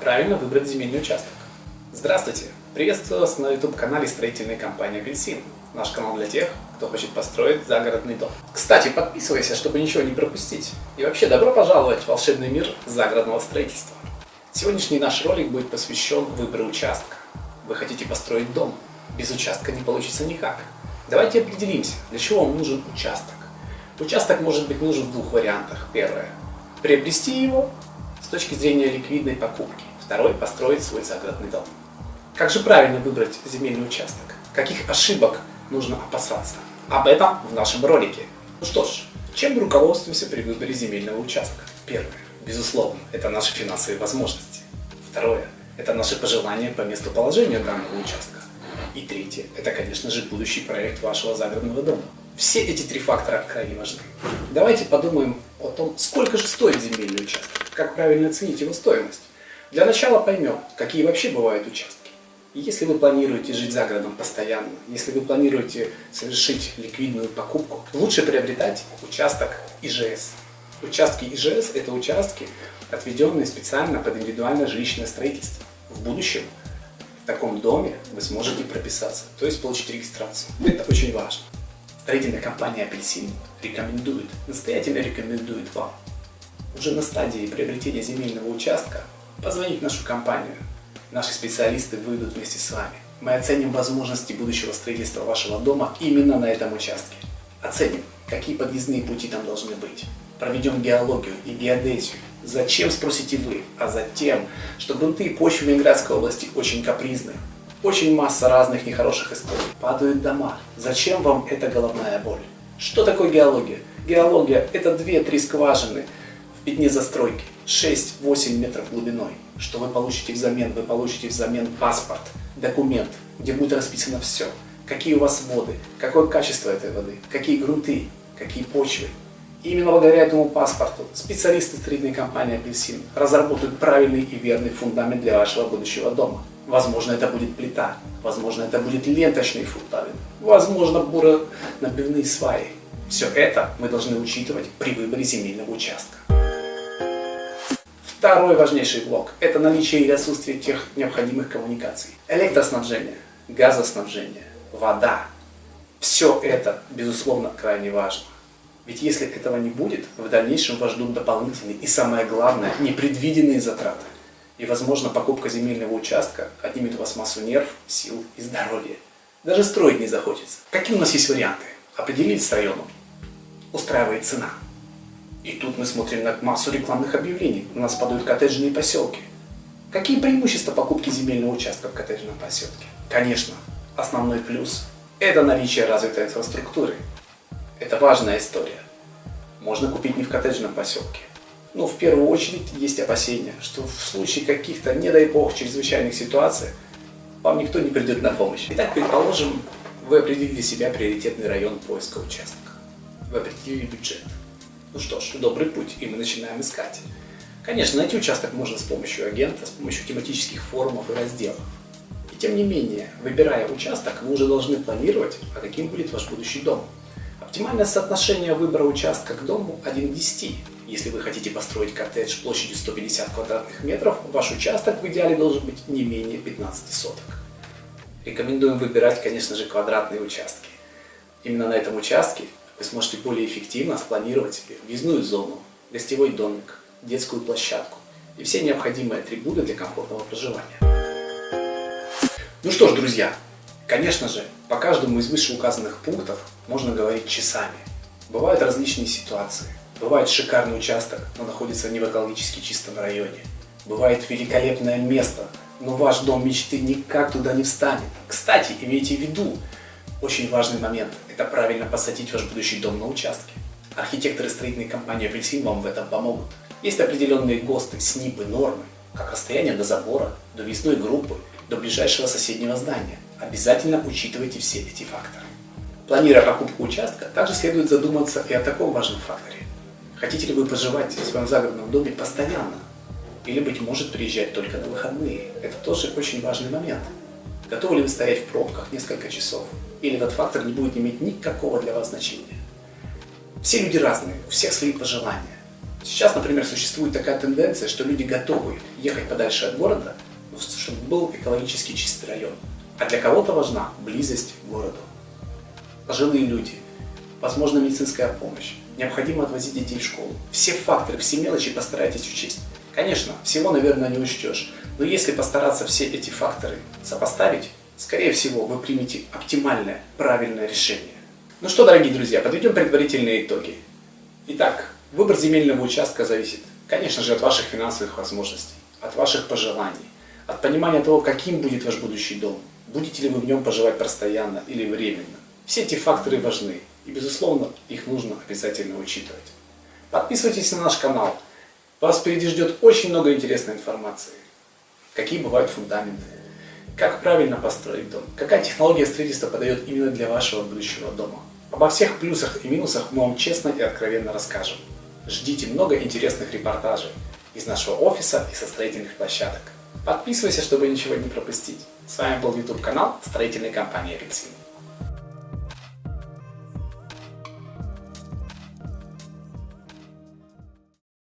Правильно выбрать земельный участок? Здравствуйте! Приветствую вас на YouTube-канале строительной компании «Апельсин». Наш канал для тех, кто хочет построить загородный дом. Кстати, подписывайся, чтобы ничего не пропустить. И вообще, добро пожаловать в волшебный мир загородного строительства. Сегодняшний наш ролик будет посвящен выбору участка. Вы хотите построить дом? Без участка не получится никак. Давайте определимся, для чего вам нужен участок. Участок может быть нужен в двух вариантах. Первое – приобрести его с точки зрения ликвидной покупки. Второй – построить свой загородный дом. Как же правильно выбрать земельный участок? Каких ошибок нужно опасаться? Об этом в нашем ролике. Ну что ж, чем мы руководствуемся при выборе земельного участка? Первое. Безусловно, это наши финансовые возможности. Второе. Это наши пожелания по местоположению данного участка. И третье. Это, конечно же, будущий проект вашего загородного дома. Все эти три фактора крайне важны. Давайте подумаем о том, сколько же стоит земельный участок, как правильно оценить его стоимость. Для начала поймем, какие вообще бывают участки. Если вы планируете жить за городом постоянно, если вы планируете совершить ликвидную покупку, лучше приобретать участок ИЖС. Участки ИЖС – это участки, отведенные специально под индивидуальное жилищное строительство. В будущем в таком доме вы сможете прописаться, то есть получить регистрацию. Это очень важно. Строительная компания «Апельсин» рекомендует, настоятельно рекомендует вам уже на стадии приобретения земельного участка позвонить в нашу компанию. Наши специалисты выйдут вместе с вами. Мы оценим возможности будущего строительства вашего дома именно на этом участке. Оценим, какие подъездные пути там должны быть. Проведем геологию и геодезию. Зачем, спросите вы? А затем, что грунты и почвы Ленинградской области очень капризны. Очень масса разных нехороших историй. Падают дома. Зачем вам эта головная боль? Что такое геология? Геология – это 2-3 скважины в пятне застройки, 6-8 метров глубиной. Что вы получите взамен? Вы получите взамен паспорт, документ, где будет расписано все. Какие у вас воды, какое качество этой воды, какие грунты, какие почвы. И именно благодаря этому паспорту специалисты строительной компании «Апельсин» разработают правильный и верный фундамент для вашего будущего дома. Возможно, это будет плита, возможно, это будет ленточный фундамент, возможно, буро-набивные сваи. Все это мы должны учитывать при выборе земельного участка. Второй важнейший блок – это наличие или отсутствие тех необходимых коммуникаций. Электроснабжение, газоснабжение, вода. Все это, безусловно, крайне важно. Ведь если этого не будет, в дальнейшем вас ждут дополнительные и, самое главное, непредвиденные затраты. И, возможно, покупка земельного участка отнимет у вас массу нерв, сил и здоровья. Даже строить не захочется. Какие у нас есть варианты? Определились с районом. Устраивает цена. И тут мы смотрим на массу рекламных объявлений. У нас падают коттеджные поселки. Какие преимущества покупки земельного участка в коттеджном поселке? Конечно, основной плюс – это наличие развитой инфраструктуры. Это важная история. Можно купить не в коттеджном поселке, но в первую очередь есть опасения, что в случае каких-то, не дай бог, чрезвычайных ситуаций, вам никто не придет на помощь. Итак, предположим, вы определили себя приоритетный район поиска участка. Вы определили бюджет. Ну что ж, добрый путь, и мы начинаем искать. Конечно, найти участок можно с помощью агента, с помощью тематических форумов и разделов. И тем не менее, выбирая участок, вы уже должны планировать, а каким будет ваш будущий дом. Оптимальное соотношение выбора участка к дому 1 к 10. Если вы хотите построить коттедж площадью 150 квадратных метров, ваш участок в идеале должен быть не менее 15 соток. Рекомендуем выбирать, конечно же, квадратные участки. Именно на этом участке вы сможете более эффективно спланировать себе въездную зону, гостевой домик, детскую площадку и все необходимые атрибуты для комфортного проживания. Ну что ж, друзья, конечно же, по каждому из вышеуказанных пунктов можно говорить часами. Бывают различные ситуации. Бывает шикарный участок, но находится не в экологически чистом районе. Бывает великолепное место, но ваш дом мечты никак туда не встанет. Кстати, имейте в виду, очень важный момент – это правильно посадить ваш будущий дом на участке. Архитекторы строительной компании «Апельсин» вам в этом помогут. Есть определенные ГОСТы, СНИПы, нормы, как расстояние до забора, до весной группы, до ближайшего соседнего здания. Обязательно учитывайте все эти факторы. Планируя покупку участка, также следует задуматься и о таком важном факторе. Хотите ли вы проживать в своем загородном доме постоянно? Или, быть может, приезжать только на выходные? Это тоже очень важный момент. Готовы ли вы стоять в пробках несколько часов? Или этот фактор не будет иметь никакого для вас значения? Все люди разные, у всех свои пожелания. Сейчас, например, существует такая тенденция, что люди готовы ехать подальше от города, чтобы был экологически чистый район. А для кого-то важна близость к городу. Пожилые люди, возможно медицинская помощь, необходимо отвозить детей в школу. Все факторы, все мелочи постарайтесь учесть. Конечно, всего, наверное, не учтешь, но если постараться все эти факторы сопоставить, скорее всего, вы примете оптимальное, правильное решение. Ну что, дорогие друзья, подведем предварительные итоги. Итак, выбор земельного участка зависит, конечно же, от ваших финансовых возможностей, от ваших пожеланий, от понимания того, каким будет ваш будущий дом, будете ли вы в нем поживать постоянно или временно. Все эти факторы важны, и, безусловно, их нужно обязательно учитывать. Подписывайтесь на наш канал, вас впереди ждет очень много интересной информации. Какие бывают фундаменты, как правильно построить дом, какая технология строительства подойдет именно для вашего будущего дома. Обо всех плюсах и минусах мы вам честно и откровенно расскажем. Ждите много интересных репортажей из нашего офиса и со строительных площадок. Подписывайся, чтобы ничего не пропустить. С вами был YouTube канал строительной компании Рексин.